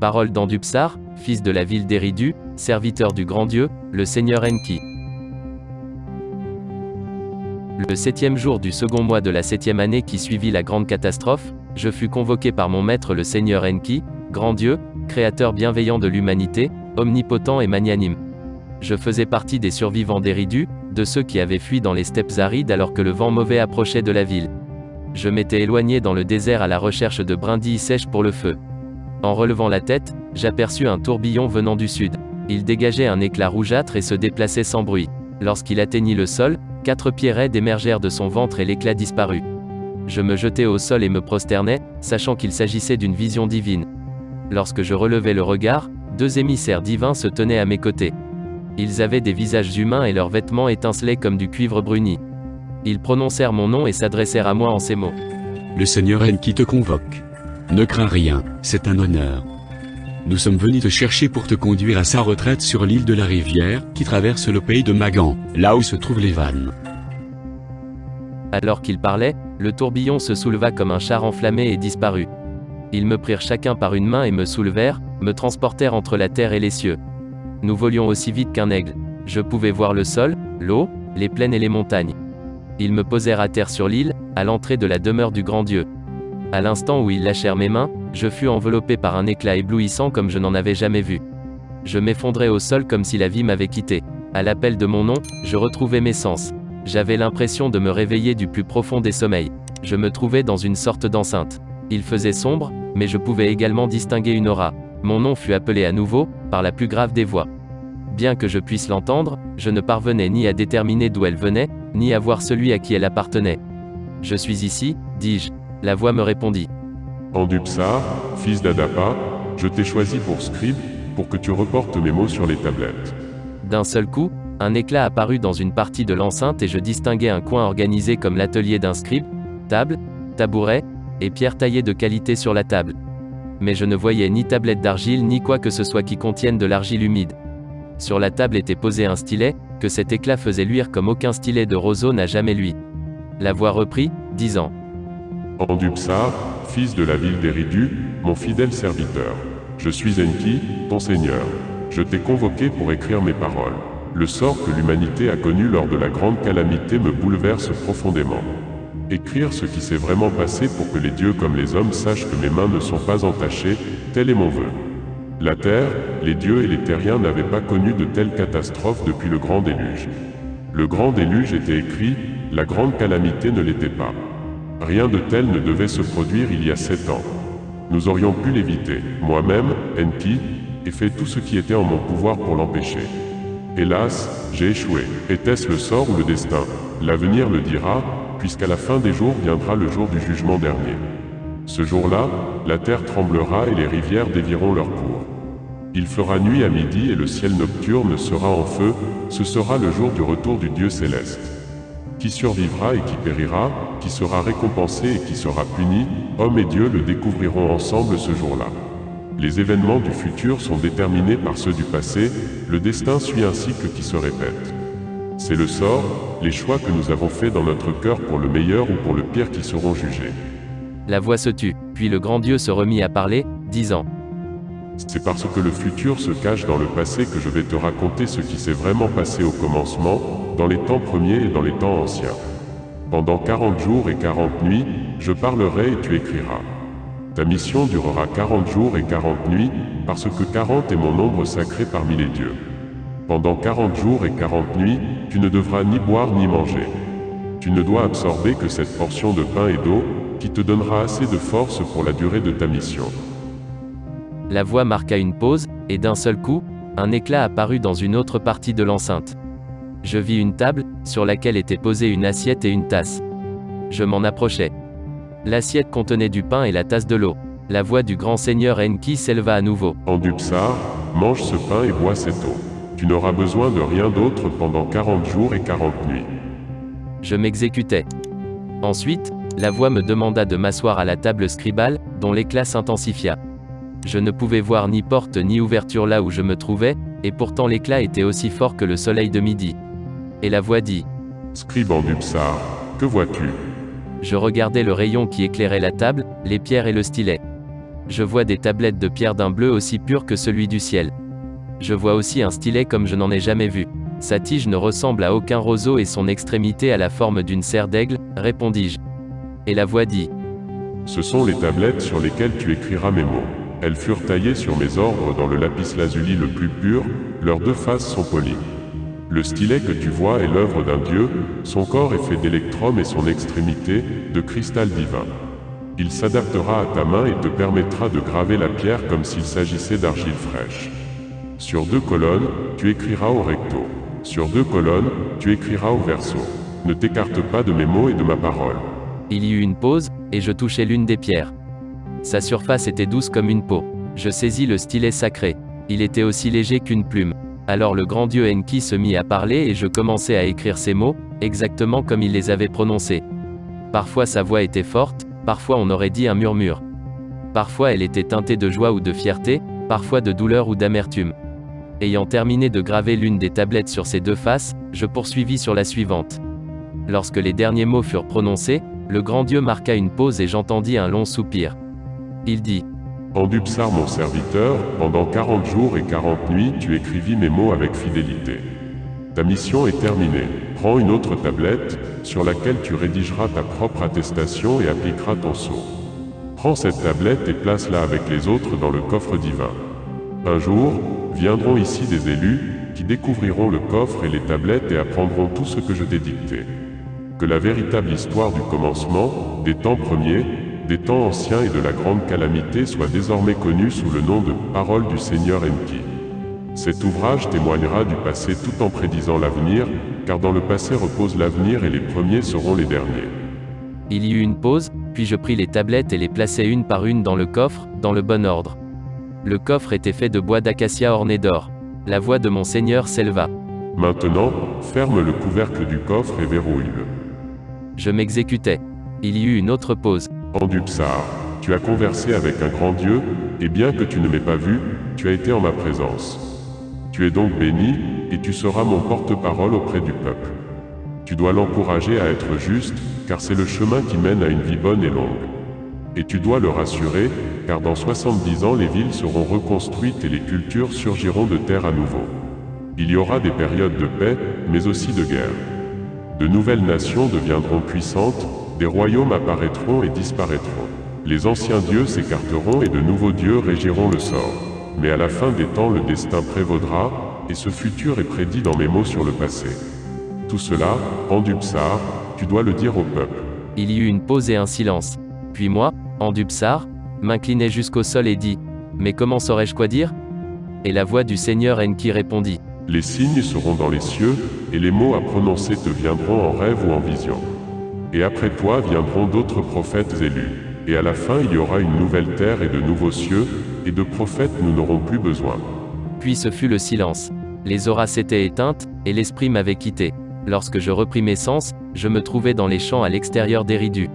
Parole d'Andupsar, fils de la ville d'Eridu, serviteur du grand Dieu, le Seigneur Enki. Le septième jour du second mois de la septième année qui suivit la grande catastrophe, je fus convoqué par mon maître le Seigneur Enki, grand Dieu, créateur bienveillant de l'humanité, omnipotent et magnanime. Je faisais partie des survivants d'Eridu, de ceux qui avaient fui dans les steppes arides alors que le vent mauvais approchait de la ville. Je m'étais éloigné dans le désert à la recherche de brindilles sèches pour le feu. En relevant la tête, j'aperçus un tourbillon venant du sud. Il dégageait un éclat rougeâtre et se déplaçait sans bruit. Lorsqu'il atteignit le sol, quatre pieds raides émergèrent de son ventre et l'éclat disparut. Je me jetai au sol et me prosternai, sachant qu'il s'agissait d'une vision divine. Lorsque je relevai le regard, deux émissaires divins se tenaient à mes côtés. Ils avaient des visages humains et leurs vêtements étincelaient comme du cuivre bruni. Ils prononcèrent mon nom et s'adressèrent à moi en ces mots. Le Seigneur Enki te convoque. Ne crains rien, c'est un honneur. Nous sommes venus te chercher pour te conduire à sa retraite sur l'île de la rivière, qui traverse le pays de Magan, là où se trouvent les vannes. Alors qu'il parlait, le tourbillon se souleva comme un char enflammé et disparut. Ils me prirent chacun par une main et me soulevèrent, me transportèrent entre la terre et les cieux. Nous volions aussi vite qu'un aigle. Je pouvais voir le sol, l'eau, les plaines et les montagnes. Ils me posèrent à terre sur l'île, à l'entrée de la demeure du grand Dieu. À l'instant où ils lâchèrent mes mains, je fus enveloppé par un éclat éblouissant comme je n'en avais jamais vu. Je m'effondrais au sol comme si la vie m'avait quitté. À l'appel de mon nom, je retrouvais mes sens. J'avais l'impression de me réveiller du plus profond des sommeils. Je me trouvais dans une sorte d'enceinte. Il faisait sombre, mais je pouvais également distinguer une aura. Mon nom fut appelé à nouveau, par la plus grave des voix. Bien que je puisse l'entendre, je ne parvenais ni à déterminer d'où elle venait, ni à voir celui à qui elle appartenait. Je suis ici, dis-je. La voix me répondit. Andupsar, fils d'Adapa, je t'ai choisi pour scribe, pour que tu reportes mes mots sur les tablettes. D'un seul coup, un éclat apparut dans une partie de l'enceinte et je distinguai un coin organisé comme l'atelier d'un scribe, table, tabouret, et pierre taillée de qualité sur la table. Mais je ne voyais ni tablette d'argile ni quoi que ce soit qui contienne de l'argile humide. Sur la table était posé un stylet, que cet éclat faisait luire comme aucun stylet de roseau n'a jamais lui. La voix reprit, disant Andupsar, fils de la ville d'Eridu, mon fidèle serviteur. Je suis Enki, ton seigneur. Je t'ai convoqué pour écrire mes paroles. Le sort que l'humanité a connu lors de la grande calamité me bouleverse profondément. Écrire ce qui s'est vraiment passé pour que les dieux comme les hommes sachent que mes mains ne sont pas entachées, tel est mon vœu. La terre, les dieux et les terriens n'avaient pas connu de telles catastrophes depuis le grand déluge. Le grand déluge était écrit, la grande calamité ne l'était pas. Rien de tel ne devait se produire il y a sept ans. Nous aurions pu l'éviter. Moi-même, Enki, ai fait tout ce qui était en mon pouvoir pour l'empêcher. Hélas, j'ai échoué. Était-ce le sort ou le destin? L'avenir le dira, puisqu'à la fin des jours viendra le jour du jugement dernier. Ce jour-là, la terre tremblera et les rivières dévieront leur cours. Il fera nuit à midi et le ciel nocturne sera en feu, ce sera le jour du retour du Dieu céleste. Qui survivra et qui périra, qui sera récompensé et qui sera puni, homme et Dieu le découvriront ensemble ce jour-là. Les événements du futur sont déterminés par ceux du passé, le destin suit un cycle qui se répète. C'est le sort, les choix que nous avons faits dans notre cœur pour le meilleur ou pour le pire qui seront jugés. La voix se tut, puis le grand Dieu se remit à parler, disant C'est parce que le futur se cache dans le passé que je vais te raconter ce qui s'est vraiment passé au commencement, dans les temps premiers et dans les temps anciens. Pendant quarante jours et quarante nuits, je parlerai et tu écriras. Ta mission durera quarante jours et quarante nuits, parce que quarante est mon nombre sacré parmi les dieux. Pendant quarante jours et quarante nuits, tu ne devras ni boire ni manger. Tu ne dois absorber que cette portion de pain et d'eau, qui te donnera assez de force pour la durée de ta mission. La voix marqua une pause, et d'un seul coup, un éclat apparut dans une autre partie de l'enceinte. Je vis une table, sur laquelle étaient posées une assiette et une tasse. Je m'en approchai. L'assiette contenait du pain et la tasse de l'eau. La voix du grand seigneur Enki s'éleva à nouveau. Andupsar, mange ce pain et bois cette eau. Tu n'auras besoin de rien d'autre pendant quarante jours et quarante nuits. Je m'exécutais. Ensuite, la voix me demanda de m'asseoir à la table scribale, dont l'éclat s'intensifia. Je ne pouvais voir ni porte ni ouverture là où je me trouvais, et pourtant l'éclat était aussi fort que le soleil de midi. Et la voix dit Scribe Andupsar, que vois-tu? Je regardais le rayon qui éclairait la table, les pierres et le stylet. Je vois des tablettes de pierre d'un bleu aussi pur que celui du ciel. Je vois aussi un stylet comme je n'en ai jamais vu. Sa tige ne ressemble à aucun roseau et son extrémité a la forme d'une serre d'aigle, répondis-je. Et la voix dit. Ce sont les tablettes sur lesquelles tu écriras mes mots. Elles furent taillées sur mes ordres dans le lapis lazuli le plus pur, leurs deux faces sont polies. Le stylet que tu vois est l'œuvre d'un dieu, son corps est fait d'électrum et son extrémité, de cristal divin. Il s'adaptera à ta main et te permettra de graver la pierre comme s'il s'agissait d'argile fraîche. Sur deux colonnes, tu écriras au recto. Sur deux colonnes, tu écriras au verso. Ne t'écarte pas de mes mots et de ma parole. Il y eut une pause, et je touchai l'une des pierres. Sa surface était douce comme une peau. Je saisis le stylet sacré. Il était aussi léger qu'une plume. Alors le grand dieu Enki se mit à parler et je commençai à écrire ces mots, exactement comme il les avait prononcés. Parfois sa voix était forte, parfois on aurait dit un murmure. Parfois elle était teintée de joie ou de fierté, parfois de douleur ou d'amertume. Ayant terminé de graver l'une des tablettes sur ces deux faces, je poursuivis sur la suivante. Lorsque les derniers mots furent prononcés, le grand Dieu marqua une pause et j'entendis un long soupir. Il dit En Dubsar, mon serviteur, pendant quarante jours et quarante nuits, tu écrivis mes mots avec fidélité. Ta mission est terminée. Prends une autre tablette, sur laquelle tu rédigeras ta propre attestation et appliqueras ton sceau. Prends cette tablette et place-la avec les autres dans le coffre divin. Un jour, viendront ici des élus, qui découvriront le coffre et les tablettes et apprendront tout ce que je t'ai dicté que la véritable histoire du commencement, des temps premiers, des temps anciens et de la grande calamité soit désormais connue sous le nom de Parole du Seigneur Enki. Cet ouvrage témoignera du passé tout en prédisant l'avenir, car dans le passé repose l'avenir et les premiers seront les derniers. Il y eut une pause, puis je pris les tablettes et les plaçai une par une dans le coffre, dans le bon ordre. Le coffre était fait de bois d'acacia orné d'or. La voix de mon Seigneur s'éleva. Maintenant, ferme le couvercle du coffre et verrouille-le. Je m'exécutais. Il y eut une autre pause. Dubsar, tu as conversé avec un grand Dieu, et bien que tu ne m'aies pas vu, tu as été en ma présence. Tu es donc béni, et tu seras mon porte-parole auprès du peuple. Tu dois l'encourager à être juste, car c'est le chemin qui mène à une vie bonne et longue. Et tu dois le rassurer, car dans 70 ans les villes seront reconstruites et les cultures surgiront de terre à nouveau. Il y aura des périodes de paix, mais aussi de guerre. De nouvelles nations deviendront puissantes, des royaumes apparaîtront et disparaîtront. Les anciens dieux s'écarteront et de nouveaux dieux régiront le sort. Mais à la fin des temps le destin prévaudra, et ce futur est prédit dans mes mots sur le passé. Tout cela, en Dubsar, tu dois le dire au peuple. Il y eut une pause et un silence. Puis moi, en Dubsar, m'inclinai jusqu'au sol et dit Mais comment saurais-je quoi dire? Et la voix du Seigneur Enki répondit les signes seront dans les cieux, et les mots à prononcer te viendront en rêve ou en vision. Et après toi viendront d'autres prophètes élus. Et à la fin il y aura une nouvelle terre et de nouveaux cieux, et de prophètes nous n'aurons plus besoin. Puis ce fut le silence. Les auras s'étaient éteintes, et l'esprit m'avait quitté. Lorsque je repris mes sens, je me trouvais dans les champs à l'extérieur d'Éridu.